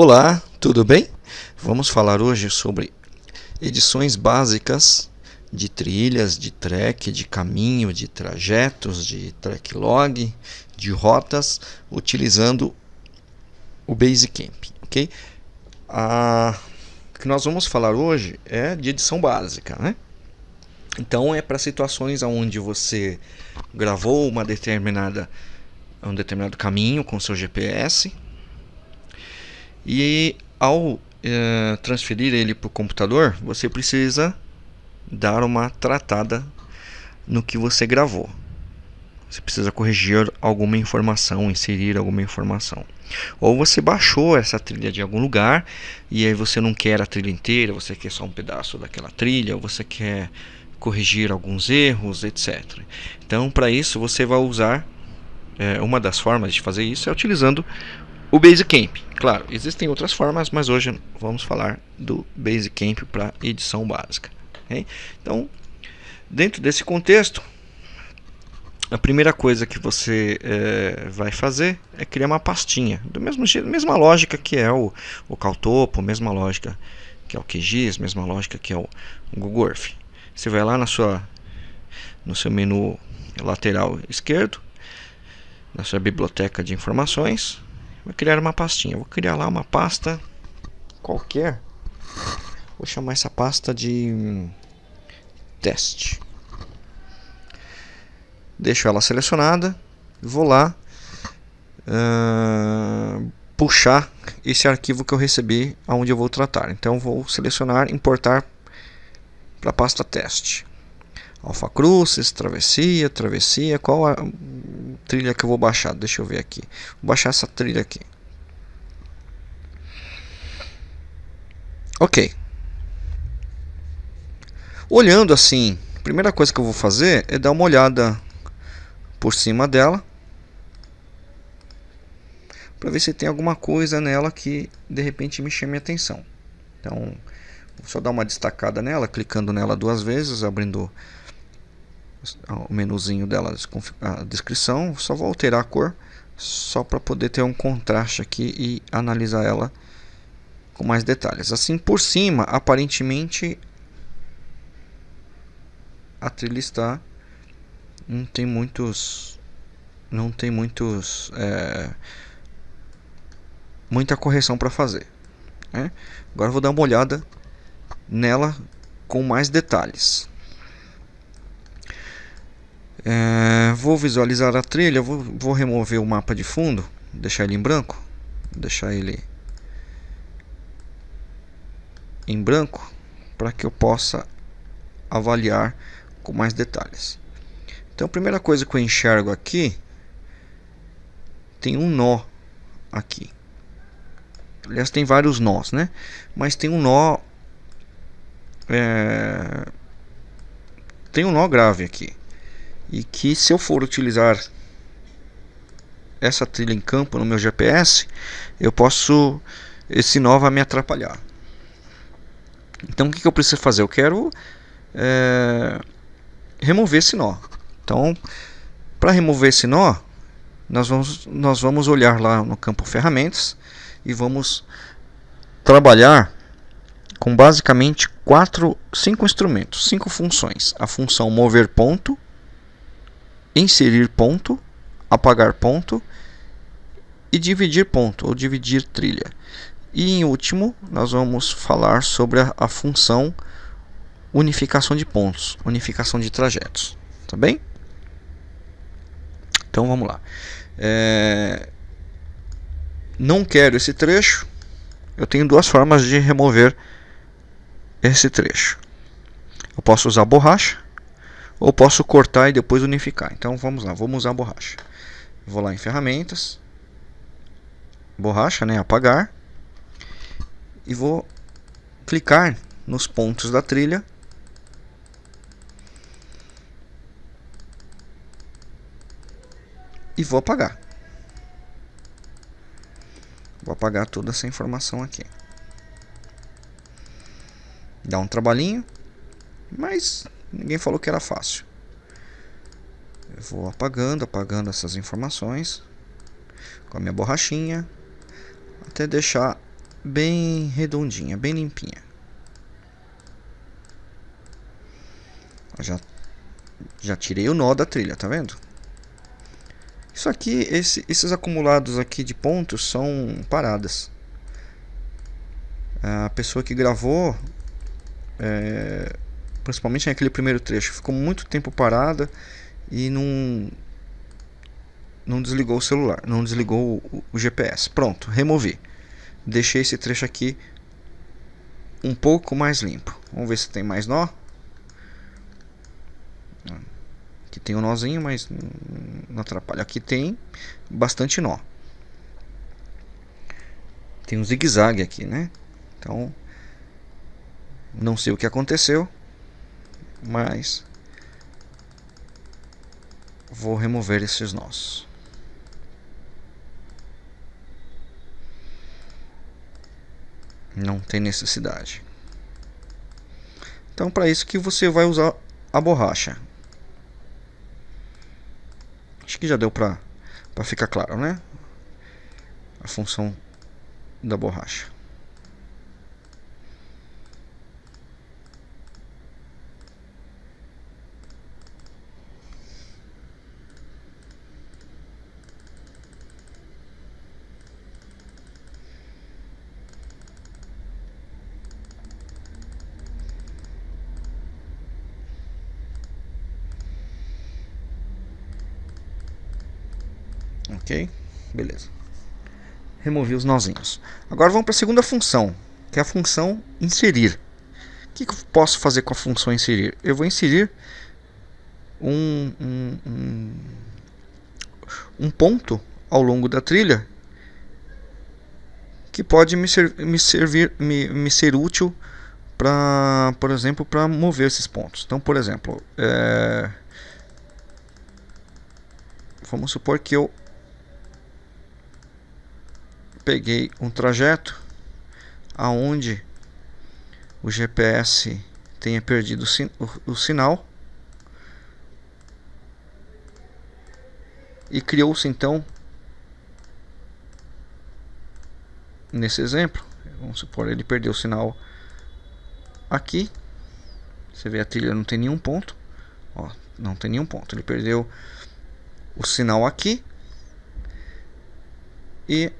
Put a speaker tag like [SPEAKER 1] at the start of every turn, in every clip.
[SPEAKER 1] Olá, tudo bem? Vamos falar hoje sobre edições básicas de trilhas, de trek, de caminho, de trajetos, de track log, de rotas, utilizando o Basecamp, ok? A, o que nós vamos falar hoje é de edição básica, né? Então é para situações onde você gravou uma determinada um determinado caminho com seu GPS e ao é, transferir ele para o computador, você precisa dar uma tratada no que você gravou. Você precisa corrigir alguma informação, inserir alguma informação. Ou você baixou essa trilha de algum lugar e aí você não quer a trilha inteira, você quer só um pedaço daquela trilha, ou você quer corrigir alguns erros, etc. Então, para isso, você vai usar é, uma das formas de fazer isso é utilizando o Basecamp, claro, existem outras formas, mas hoje vamos falar do Basecamp para edição básica. Okay? Então, dentro desse contexto, a primeira coisa que você é, vai fazer é criar uma pastinha, do mesmo jeito, mesma lógica que é o, o Caltopo, mesma lógica que é o QGIS, mesma lógica que é o, o Google Earth. Você vai lá na sua, no seu menu lateral esquerdo, na sua biblioteca de informações, Vou criar uma pastinha. Vou criar lá uma pasta qualquer. Vou chamar essa pasta de hum, teste. Deixo ela selecionada. Vou lá uh, puxar esse arquivo que eu recebi aonde eu vou tratar. Então vou selecionar importar para a pasta teste. Alfa Crucis, travessia, travessia, qual a trilha que eu vou baixar? Deixa eu ver aqui. Vou baixar essa trilha aqui. Ok. Olhando assim, a primeira coisa que eu vou fazer é dar uma olhada por cima dela. Para ver se tem alguma coisa nela que de repente me chame a atenção. Então, vou só dar uma destacada nela, clicando nela duas vezes, abrindo o menuzinho dela, a descrição, só vou alterar a cor só para poder ter um contraste aqui e analisar ela com mais detalhes. Assim por cima, aparentemente a trilha está não tem muitos não tem muitos é, muita correção para fazer. Né? Agora vou dar uma olhada nela com mais detalhes. É, vou visualizar a trilha, vou, vou remover o mapa de fundo, deixar ele em branco, deixar ele em branco para que eu possa avaliar com mais detalhes. Então a primeira coisa que eu enxergo aqui tem um nó aqui. Aliás, tem vários nós, né? Mas tem um nó é, tem um nó grave aqui e que se eu for utilizar essa trilha em campo no meu GPS, eu posso esse nó vai me atrapalhar. Então o que, que eu preciso fazer? Eu quero é, remover esse nó. Então, para remover esse nó, nós vamos, nós vamos olhar lá no campo ferramentas e vamos trabalhar com basicamente quatro, cinco instrumentos, cinco funções. A função mover ponto, inserir ponto, apagar ponto e dividir ponto ou dividir trilha. E em último, nós vamos falar sobre a, a função unificação de pontos, unificação de trajetos, tá bem? Então vamos lá. É... Não quero esse trecho. Eu tenho duas formas de remover esse trecho. Eu posso usar borracha ou posso cortar e depois unificar. Então vamos lá, vamos usar a borracha. Vou lá em ferramentas, borracha, né, apagar e vou clicar nos pontos da trilha e vou apagar. Vou apagar toda essa informação aqui. Dá um trabalhinho, mas Ninguém falou que era fácil. Eu vou apagando, apagando essas informações com a minha borrachinha até deixar bem redondinha, bem limpinha. Já, já tirei o nó da trilha, tá vendo? Isso aqui, esse, esses acumulados aqui de pontos são paradas. A pessoa que gravou, é, principalmente naquele primeiro trecho, ficou muito tempo parada e não, não desligou o celular, não desligou o, o GPS. Pronto, removi. Deixei esse trecho aqui um pouco mais limpo. Vamos ver se tem mais nó. Aqui tem um nozinho, mas não atrapalha. Aqui tem bastante nó. Tem um zigue-zague aqui, né? Então, não sei o que aconteceu, mas vou remover esses nós. Não tem necessidade. Então, para isso que você vai usar a borracha. Acho que já deu para ficar claro, né? A função da borracha. Ok? Beleza. Removi os nozinhos. Agora vamos para a segunda função, que é a função inserir. O que, que, eu posso fazer com a função inserir? Eu vou inserir um, um, um, ponto ao longo da trilha que pode me, ser, me servir, me, me ser útil para, por exemplo, para mover esses pontos. Então, por exemplo, é, vamos supor que eu peguei um trajeto aonde o GPS tenha perdido o, sinal e criou-se então nesse exemplo vamos supor ele perdeu o sinal aqui você vê a trilha não tem nenhum ponto ó, não tem nenhum ponto ele perdeu o sinal aqui e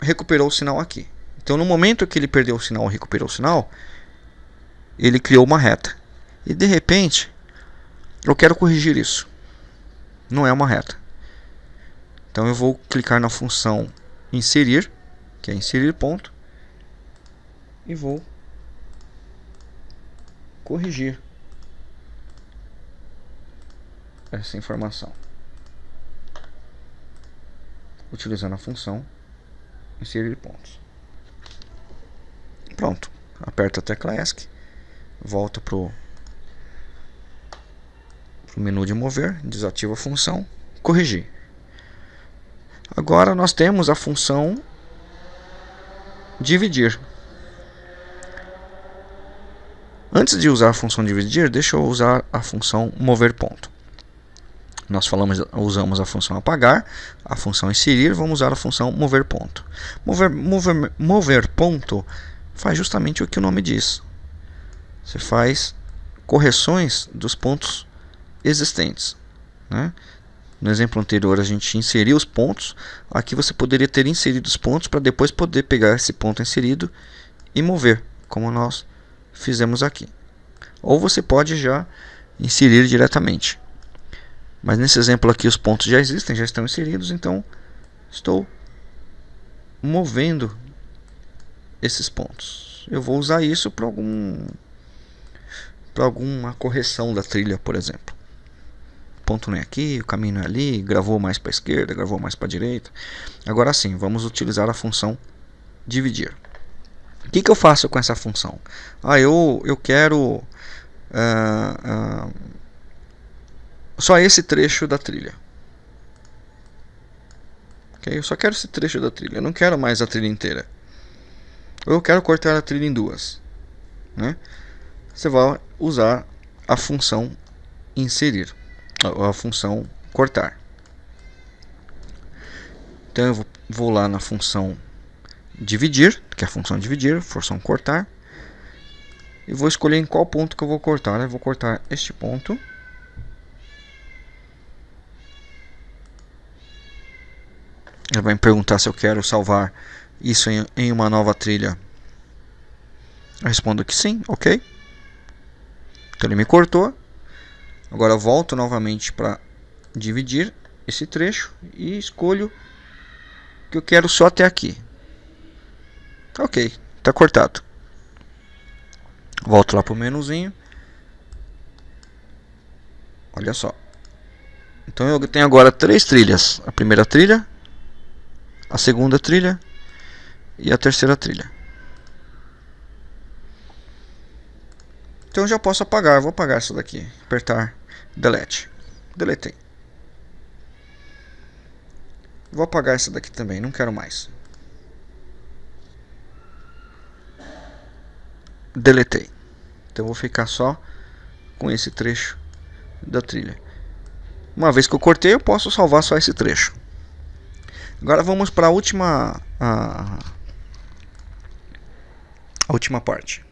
[SPEAKER 1] recuperou o sinal aqui. Então, no momento que ele perdeu o sinal, recuperou o sinal, ele criou uma reta. E de repente, eu quero corrigir isso. Não é uma reta. Então, eu vou clicar na função inserir, que é inserir ponto, e vou corrigir essa informação utilizando a função inserir pontos. Pronto. Aperta a tecla ESC, volta para o menu de mover, desativa a função, corrigir. Agora nós temos a função dividir. Antes de usar a função dividir, deixa eu usar a função mover ponto. Nós falamos, usamos a função apagar, a função inserir, vamos usar a função mover ponto. Mover, mover, mover ponto faz justamente o que o nome diz. Você faz correções dos pontos existentes. Né? No exemplo anterior a gente inseriu os pontos, aqui você poderia ter inserido os pontos para depois poder pegar esse ponto inserido e mover, como nós fizemos aqui. Ou você pode já inserir diretamente. Mas nesse exemplo aqui os pontos já existem, já estão inseridos, então estou movendo esses pontos. Eu vou usar isso para algum para alguma correção da trilha, por exemplo. O ponto não é aqui, o caminho não é ali, gravou mais para a esquerda, gravou mais para a direita. Agora sim, vamos utilizar a função dividir. O que, que eu faço com essa função? Ah, eu, eu quero uh, uh, só esse trecho da trilha. Ok? Eu só quero esse trecho da trilha. Eu não quero mais a trilha inteira. Ou eu quero cortar a trilha em duas. Né? Você vai usar a função inserir. A, função cortar. Então eu vou, lá na função dividir, que é a função dividir, função cortar. E vou escolher em qual ponto que eu vou cortar. Eu vou cortar este ponto. Ele vai me perguntar se eu quero salvar isso em, em uma nova trilha. Eu respondo que sim, ok. Então ele me cortou. Agora eu volto novamente para dividir esse trecho e escolho que eu quero só até aqui. Ok, está cortado. Volto lá para o menuzinho. Olha só. Então eu tenho agora três trilhas. A primeira trilha, a segunda trilha e a terceira trilha. Então já posso apagar. Vou apagar essa daqui. Apertar Delete. Deletei. Vou apagar essa daqui também. Não quero mais. Deletei. Então vou ficar só com esse trecho da trilha. Uma vez que eu cortei, eu posso salvar só esse trecho. Agora vamos para a última a, última parte.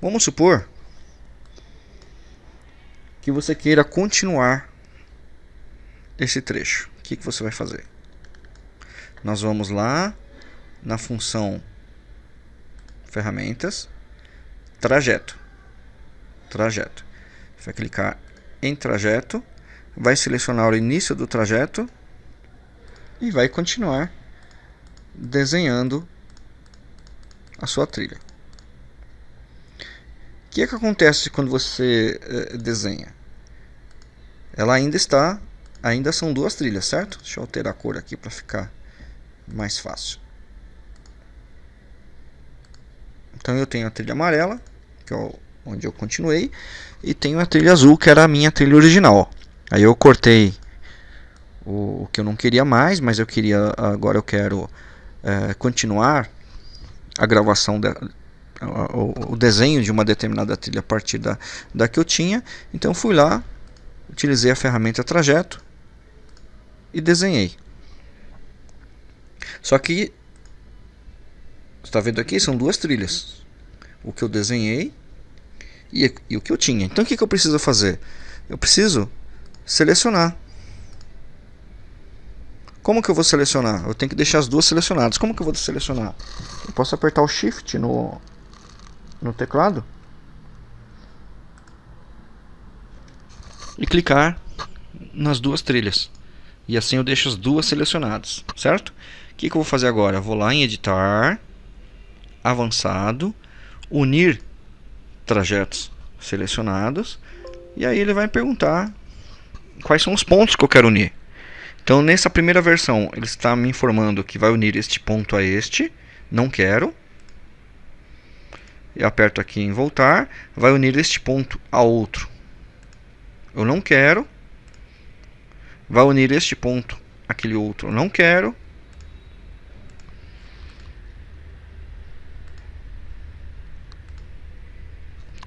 [SPEAKER 1] Vamos supor que você queira continuar esse trecho. O que, que você vai fazer? Nós vamos lá na função ferramentas, trajeto. Trajeto. Vai clicar em trajeto, vai selecionar o início do trajeto e vai continuar desenhando a sua trilha. O que, é que acontece quando você eh, desenha? Ela ainda está, ainda são duas trilhas, certo? Deixa eu alterar a cor aqui para ficar mais fácil. Então eu tenho a trilha amarela, que é onde eu continuei, e tenho a trilha azul, que era a minha trilha original. Aí eu cortei o, o que eu não queria mais, mas eu queria agora eu quero é, continuar a gravação o, o, desenho de uma determinada trilha a partir da, da que eu tinha. Então fui lá, utilizei a ferramenta trajeto e desenhei. Só que está vendo aqui são duas trilhas. O que eu desenhei e, e o que eu tinha. Então o que, que eu preciso fazer? Eu preciso selecionar como que eu vou selecionar? Eu tenho que deixar as duas selecionadas. Como que eu vou selecionar? Eu posso apertar o Shift no, no teclado e clicar nas duas trilhas. E assim eu deixo as duas selecionadas, certo? O que, que eu vou fazer agora? Eu vou lá em Editar, Avançado, Unir trajetos selecionados. E aí ele vai perguntar quais são os pontos que eu quero unir. Então, nessa primeira versão, ele está me informando que vai unir este ponto a este. Não quero. Eu aperto aqui em voltar. Vai unir este ponto a outro. Eu não quero. Vai unir este ponto aquele outro. Eu não quero.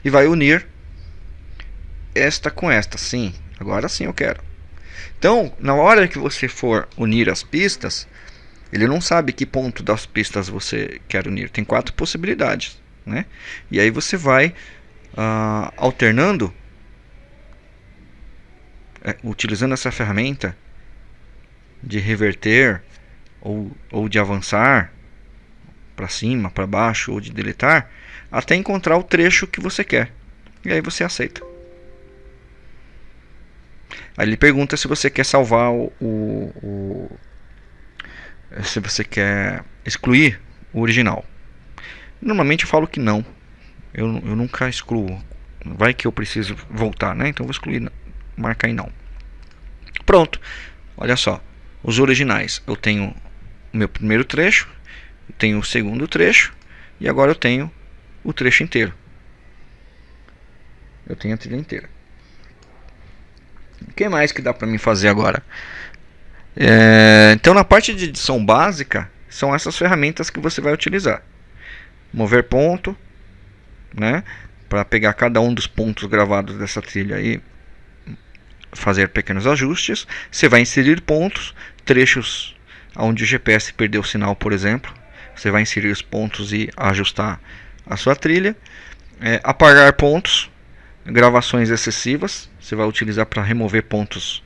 [SPEAKER 1] E vai unir esta com esta. Sim, agora sim eu quero. Então, na hora que você for unir as pistas, ele não sabe que ponto das pistas você quer unir. Tem quatro possibilidades. Né? E aí você vai uh, alternando, é, utilizando essa ferramenta de reverter ou, ou de avançar para cima, para baixo ou de deletar, até encontrar o trecho que você quer. E aí você aceita. Aí ele pergunta se você quer salvar o, o, o se você quer excluir o original. Normalmente eu falo que não. Eu, eu nunca excluo. Vai que eu preciso voltar, né? Então vou excluir, marcar em não. Pronto. Olha só. Os originais. Eu tenho o meu primeiro trecho, tenho o segundo trecho e agora eu tenho o trecho inteiro. Eu tenho a trilha inteira. O que mais que dá para mim fazer agora? É, então na parte de edição básica são essas ferramentas que você vai utilizar. Mover ponto, né? Para pegar cada um dos pontos gravados dessa trilha e fazer pequenos ajustes. Você vai inserir pontos, trechos onde o GPS perdeu o sinal, por exemplo. Você vai inserir os pontos e ajustar a sua trilha. É, apagar pontos, gravações excessivas, você vai utilizar para remover pontos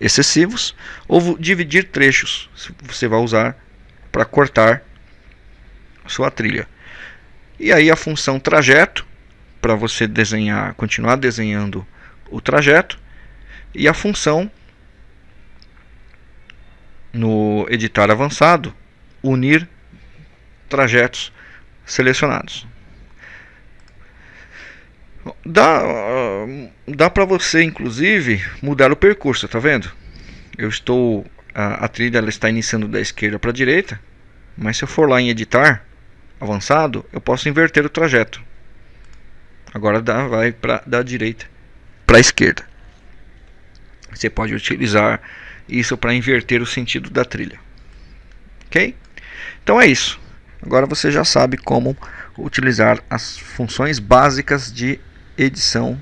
[SPEAKER 1] excessivos. Ou dividir trechos, você vai usar para cortar sua trilha. E aí a função trajeto, para você desenhar, continuar desenhando o trajeto. E a função no editar avançado, unir trajetos selecionados. Dá, dá para você inclusive mudar o percurso, tá vendo? Eu estou a, a trilha ela está iniciando da esquerda para a direita, mas se eu for lá em editar avançado, eu posso inverter o trajeto. Agora dá, vai para da direita para a esquerda. Você pode utilizar isso para inverter o sentido da trilha. Ok? Então é isso. Agora você já sabe como utilizar as funções básicas de edição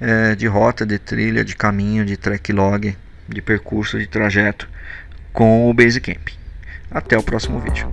[SPEAKER 1] é, de rota, de trilha, de caminho, de track log, de percurso, de trajeto com o Basecamp. Até o próximo vídeo.